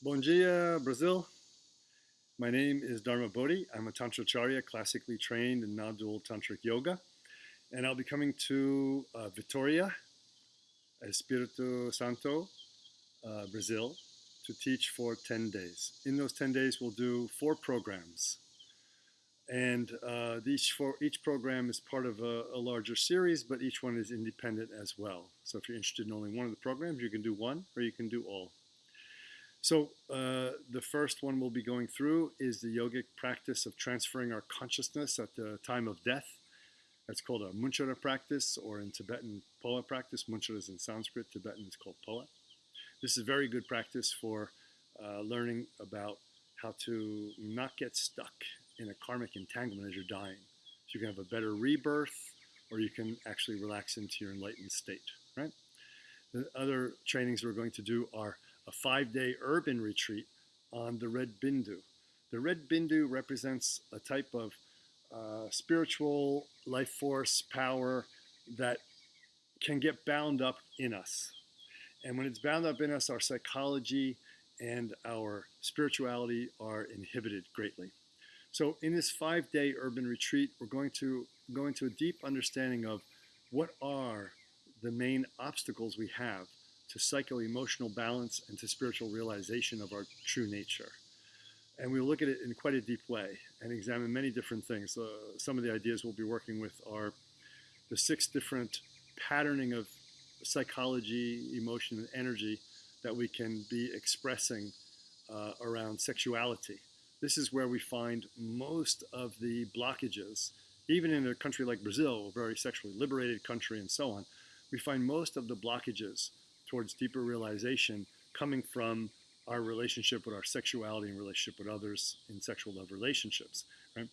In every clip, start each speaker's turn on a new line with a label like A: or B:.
A: Bom dia, Brazil. My name is Dharma Bodhi. I'm a Tantracharya, classically trained in non-dual tantric yoga. And I'll be coming to uh, Vitoria, Espírito Santo, uh, Brazil, to teach for 10 days. In those 10 days, we'll do four programs. And uh, each, each program is part of a, a larger series, but each one is independent as well. So if you're interested in only one of the programs, you can do one or you can do all. So uh, the first one we'll be going through is the yogic practice of transferring our consciousness at the time of death. That's called a Munchara practice, or in Tibetan, Phowa practice. Munchara is in Sanskrit, Tibetan is called Phowa. This is a very good practice for uh, learning about how to not get stuck in a karmic entanglement as you're dying. So you can have a better rebirth, or you can actually relax into your enlightened state, right? The other trainings we're going to do are a five-day urban retreat on the Red Bindu. The Red Bindu represents a type of uh, spiritual life force power that can get bound up in us. And when it's bound up in us, our psychology and our spirituality are inhibited greatly. So in this five-day urban retreat, we're going to go into a deep understanding of what are the main obstacles we have to psycho-emotional balance and to spiritual realization of our true nature. And we'll look at it in quite a deep way and examine many different things. Uh, some of the ideas we'll be working with are the six different patterning of psychology, emotion, and energy that we can be expressing uh, around sexuality. This is where we find most of the blockages, even in a country like Brazil, a very sexually liberated country and so on, we find most of the blockages towards deeper realization coming from our relationship with our sexuality and relationship with others in sexual love relationships. Right?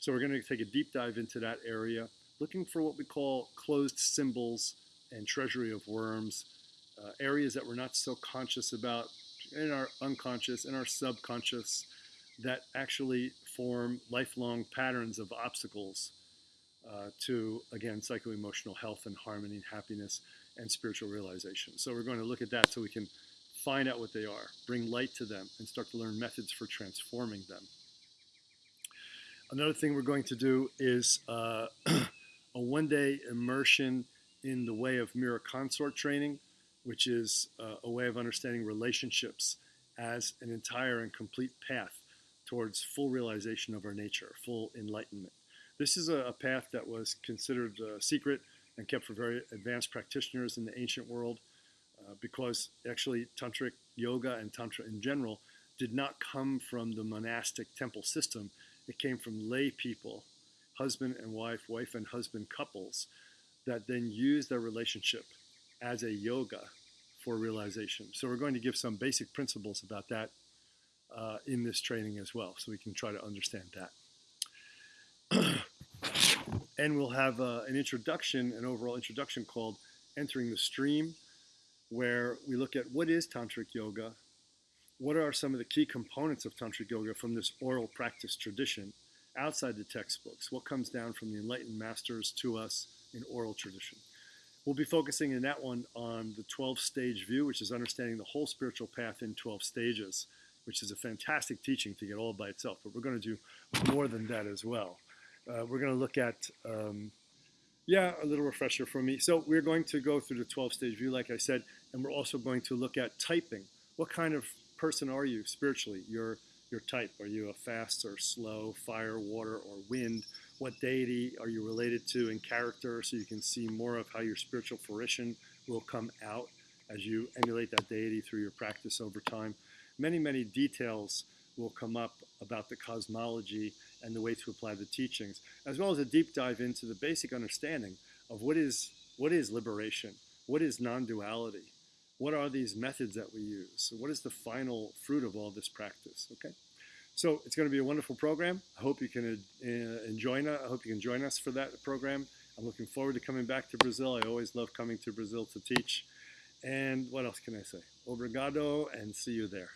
A: So we're going to take a deep dive into that area, looking for what we call closed symbols and treasury of worms, uh, areas that we're not so conscious about in our unconscious, in our subconscious, that actually form lifelong patterns of obstacles uh, to, again, psycho-emotional health and harmony and happiness and spiritual realization. So we're going to look at that so we can find out what they are, bring light to them, and start to learn methods for transforming them. Another thing we're going to do is uh, a one-day immersion in the way of mirror consort training, which is uh, a way of understanding relationships as an entire and complete path towards full realization of our nature, full enlightenment. This is a, a path that was considered uh, secret and kept for very advanced practitioners in the ancient world uh, because actually tantric yoga and tantra in general did not come from the monastic temple system. It came from lay people, husband and wife, wife and husband couples that then use their relationship as a yoga for realization. So we're going to give some basic principles about that uh, in this training as well, so we can try to understand that. And we'll have uh, an introduction, an overall introduction called Entering the Stream, where we look at what is Tantric Yoga, what are some of the key components of Tantric Yoga from this oral practice tradition outside the textbooks, what comes down from the enlightened masters to us in oral tradition. We'll be focusing in that one on the 12-stage view, which is understanding the whole spiritual path in 12 stages, which is a fantastic teaching to get all by itself, but we're going to do more than that as well. Uh, we're going to look at, um, yeah, a little refresher for me. So we're going to go through the 12-stage view, like I said, and we're also going to look at typing. What kind of person are you spiritually? Your, your type. Are you a fast or slow, fire, water, or wind? What deity are you related to in character so you can see more of how your spiritual fruition will come out as you emulate that deity through your practice over time. Many, many details will come up about the cosmology and the way to apply the teachings, as well as a deep dive into the basic understanding of what is, what is liberation, what is non-duality, what are these methods that we use, what is the final fruit of all this practice, okay? So it's going to be a wonderful program. I hope you can uh, enjoy. I hope you can join us for that program. I'm looking forward to coming back to Brazil. I always love coming to Brazil to teach. And what else can I say? Obrigado and see you there.